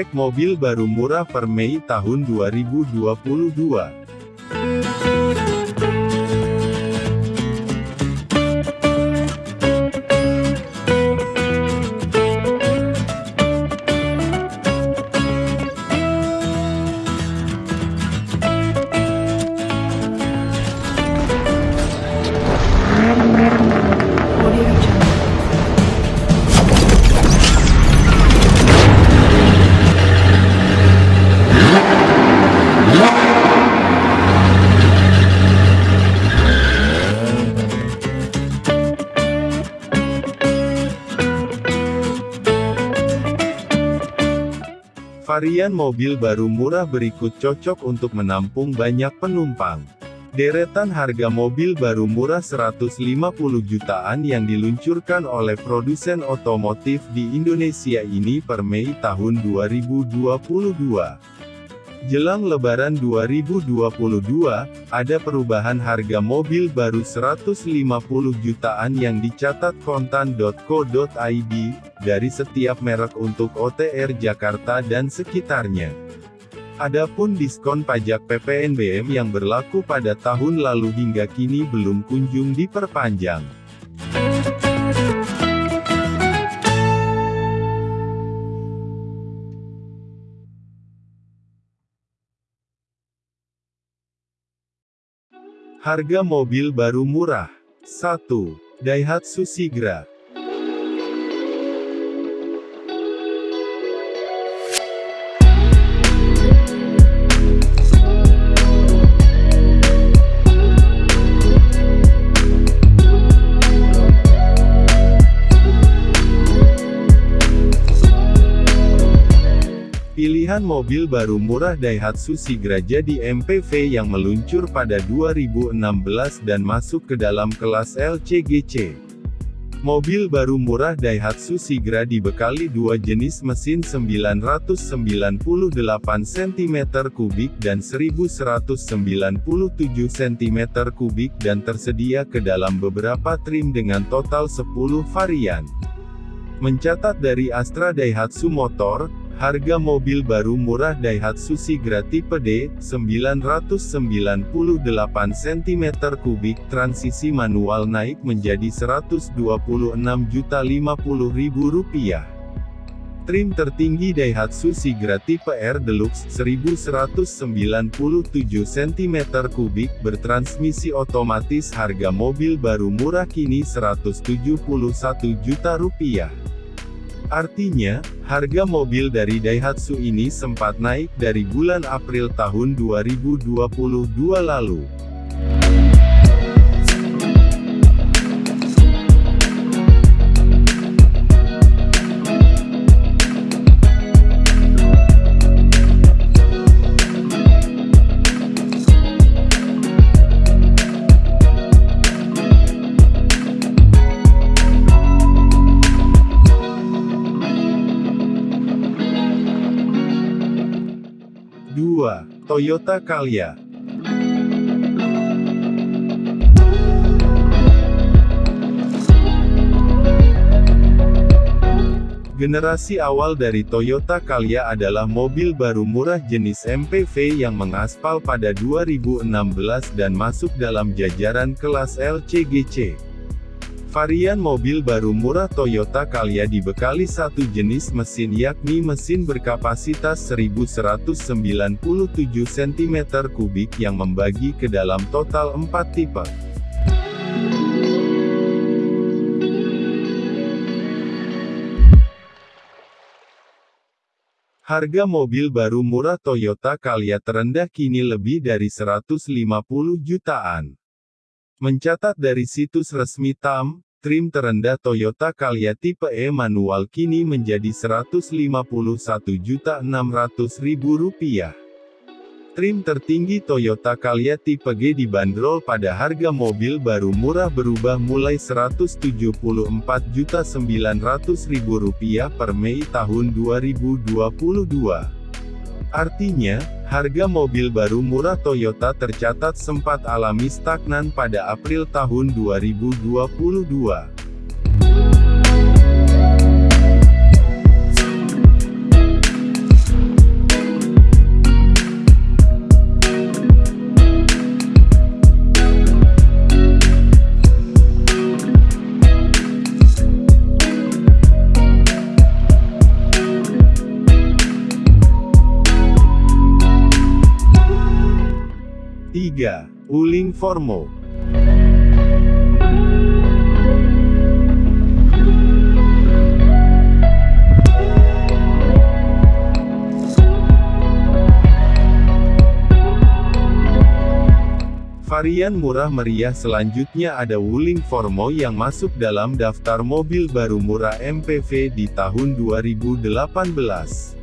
Cek mobil baru murah per Mei tahun 2022. Varian mobil baru murah berikut cocok untuk menampung banyak penumpang. Deretan harga mobil baru murah 150 jutaan yang diluncurkan oleh produsen otomotif di Indonesia ini per Mei tahun 2022. Jelang Lebaran 2022, ada perubahan harga mobil baru 150 jutaan yang dicatat kontan.co.id, dari setiap merek untuk OTR Jakarta dan sekitarnya. Adapun diskon pajak PPNBM yang berlaku pada tahun lalu hingga kini belum kunjung diperpanjang. Harga mobil baru murah. 1. Daihatsu Sigra. Mobil baru murah Daihatsu Sigra jadi MPV yang meluncur pada 2016 dan masuk ke dalam kelas LCGC. Mobil baru murah Daihatsu Sigra dibekali dua jenis mesin 998 cm3 dan 1197 cm3 dan tersedia ke dalam beberapa trim dengan total 10 varian. Mencatat dari Astra Daihatsu Motor, Harga mobil baru murah Daihatsu Sigra tipe D, 998 cm3 transisi manual naik menjadi Rp126.050.000. Trim tertinggi Daihatsu Sigra tipe R Deluxe 1197 cm3 bertransmisi otomatis harga mobil baru murah kini Rp171 juta rupiah. Artinya, harga mobil dari Daihatsu ini sempat naik dari bulan April tahun 2022 lalu. Toyota Calya. Generasi awal dari Toyota Calya adalah mobil baru murah jenis MPV yang mengaspal pada 2016 dan masuk dalam jajaran kelas LCGC. Varian mobil baru murah Toyota Calya dibekali satu jenis mesin yakni mesin berkapasitas 1197 cm3 yang membagi ke dalam total 4 tipe. Harga mobil baru murah Toyota Calya terendah kini lebih dari 150 jutaan. Mencatat dari situs resmi TAM, trim terendah Toyota Calya tipe E manual kini menjadi Rp151.600.000. Trim tertinggi Toyota Calya tipe G dibanderol pada harga mobil baru murah berubah mulai Rp174.900.000 per Mei tahun 2022. Artinya, harga mobil baru murah Toyota tercatat sempat alami stagnan pada April tahun 2022. 3. Wuling Formo Varian murah meriah selanjutnya ada Wuling Formo yang masuk dalam daftar mobil baru murah MPV di tahun 2018.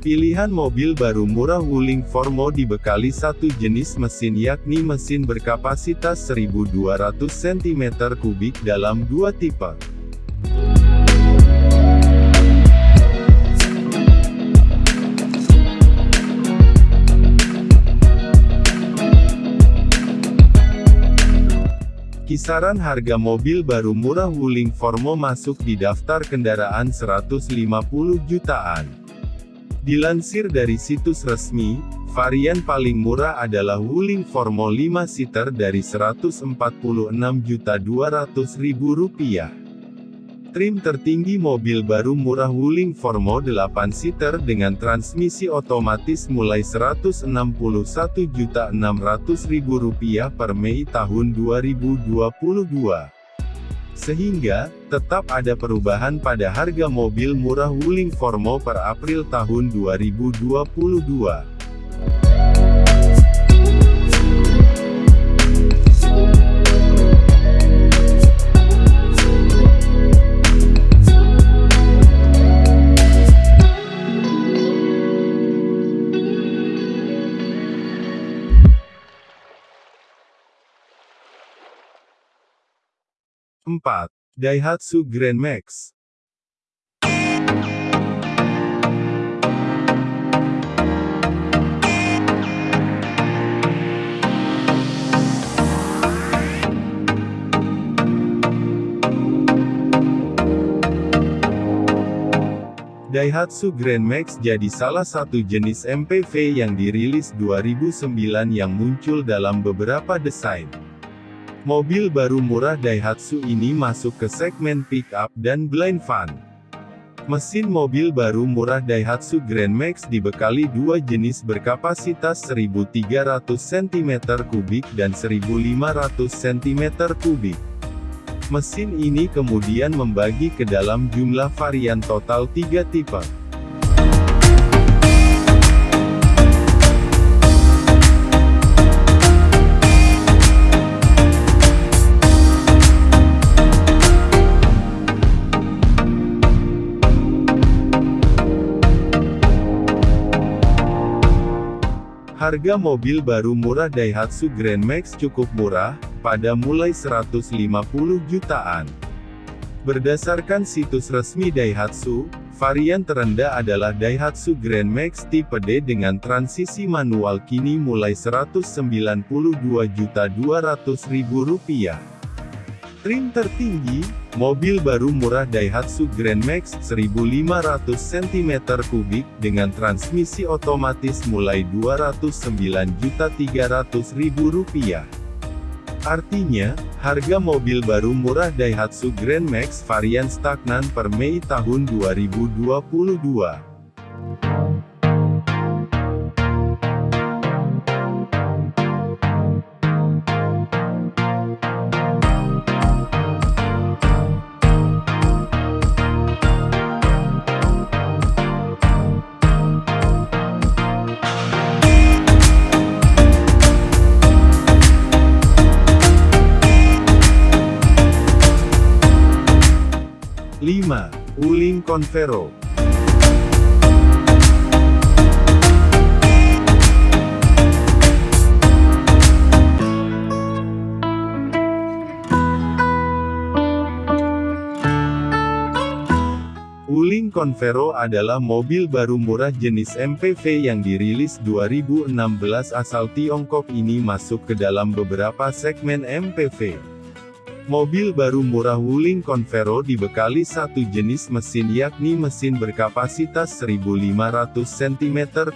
Pilihan mobil baru murah Wuling Formo dibekali satu jenis mesin yakni mesin berkapasitas 1200 cm3 dalam dua tipe. Kisaran harga mobil baru murah Wuling Formo masuk di daftar kendaraan 150 jutaan. Dilansir dari situs resmi, varian paling murah adalah Wuling Formo 5 seater dari Rp146.200.000. Trim tertinggi mobil baru murah Wuling Formo 8 seater dengan transmisi otomatis mulai Rp161.600.000 per Mei tahun 2022. Sehingga, tetap ada perubahan pada harga mobil murah Wuling Formo per April tahun 2022. 4. Daihatsu Grand Max Daihatsu Grand Max jadi salah satu jenis MPV yang dirilis 2009 yang muncul dalam beberapa desain. Mobil baru murah Daihatsu ini masuk ke segmen pickup dan blind van. Mesin mobil baru murah Daihatsu Grand Max dibekali dua jenis berkapasitas 1300 cm3 dan 1500 cm3. Mesin ini kemudian membagi ke dalam jumlah varian total tiga tipe. Harga mobil baru murah Daihatsu Grand Max cukup murah, pada mulai 150 jutaan. Berdasarkan situs resmi Daihatsu, varian terendah adalah Daihatsu Grand Max tipe D dengan transisi manual kini mulai Rp192.200.000. Trim tertinggi, mobil baru murah Daihatsu Grand Max 1500 cm3 dengan transmisi otomatis mulai Rp209.300.000. Artinya, harga mobil baru murah Daihatsu Grand Max varian stagnan per Mei tahun 2022. 5. Wuling Convero Wuling Convero adalah mobil baru murah jenis MPV yang dirilis 2016 asal Tiongkok ini masuk ke dalam beberapa segmen MPV. Mobil baru murah Wuling Convero dibekali satu jenis mesin yakni mesin berkapasitas 1500 cm3.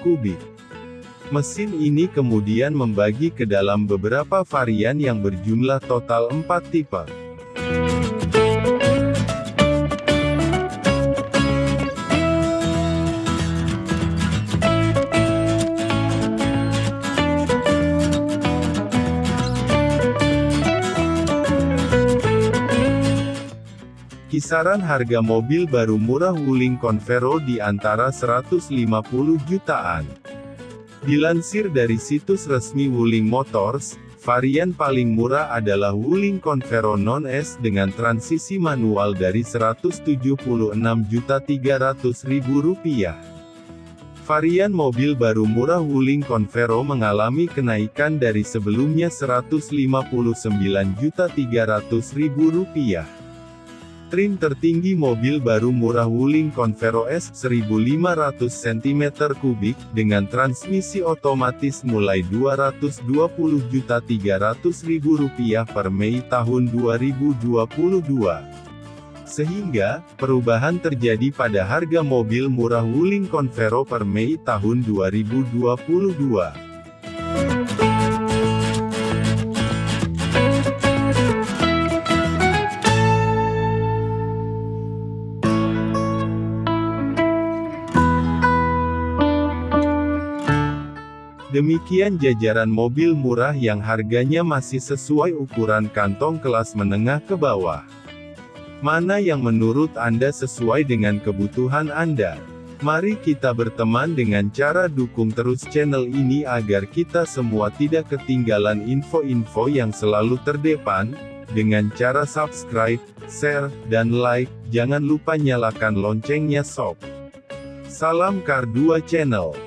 Mesin ini kemudian membagi ke dalam beberapa varian yang berjumlah total 4 tipe. Kisaran harga mobil baru murah Wuling Convero di antara 150 jutaan. Dilansir dari situs resmi Wuling Motors, varian paling murah adalah Wuling Convero Non-S dengan transisi manual dari Rp176.300.000. Varian mobil baru murah Wuling Convero mengalami kenaikan dari sebelumnya Rp159.300.000. Trim tertinggi mobil baru murah Wuling Convero S 1500 cm3 dengan transmisi otomatis mulai Rp220.300.000 per Mei tahun 2022. Sehingga, perubahan terjadi pada harga mobil murah Wuling Convero per Mei tahun 2022. Demikian jajaran mobil murah yang harganya masih sesuai ukuran kantong kelas menengah ke bawah. Mana yang menurut Anda sesuai dengan kebutuhan Anda? Mari kita berteman dengan cara dukung terus channel ini agar kita semua tidak ketinggalan info-info yang selalu terdepan, dengan cara subscribe, share, dan like, jangan lupa nyalakan loncengnya sob. Salam Kar 2 Channel